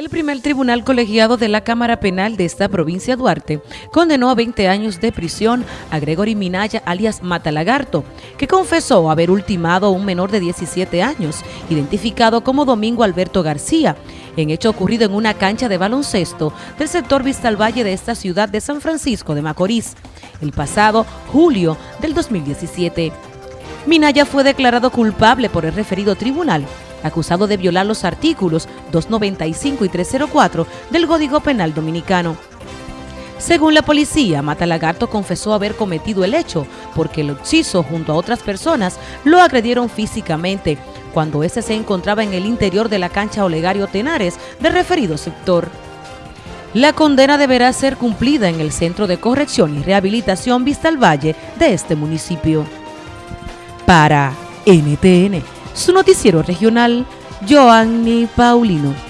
El primer tribunal colegiado de la Cámara Penal de esta provincia Duarte condenó a 20 años de prisión a Gregory Minaya alias Matalagarto, que confesó haber ultimado a un menor de 17 años, identificado como Domingo Alberto García, en hecho ocurrido en una cancha de baloncesto del sector Vista Valle de esta ciudad de San Francisco de Macorís, el pasado julio del 2017. Minaya fue declarado culpable por el referido tribunal acusado de violar los artículos 295 y 304 del Código Penal Dominicano. Según la policía, Matalagarto confesó haber cometido el hecho porque el occiso junto a otras personas lo agredieron físicamente cuando éste se encontraba en el interior de la cancha Olegario Tenares del referido sector. La condena deberá ser cumplida en el Centro de Corrección y Rehabilitación Vista al Valle de este municipio. Para NTN, su noticiero regional, Joanny Paulino.